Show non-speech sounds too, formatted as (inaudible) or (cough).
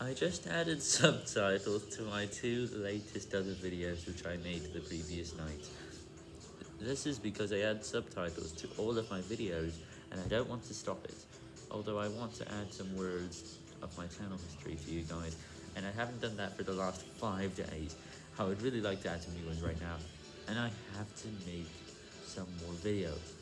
I just added (laughs) subtitles to my two latest other videos which I made the previous night. This is because I add subtitles to all of my videos and I don't want to stop it, although I want to add some words of my channel history for you guys, and I haven't done that for the last 5 days. I would really like to add some new ones right now, and I have to make some more videos.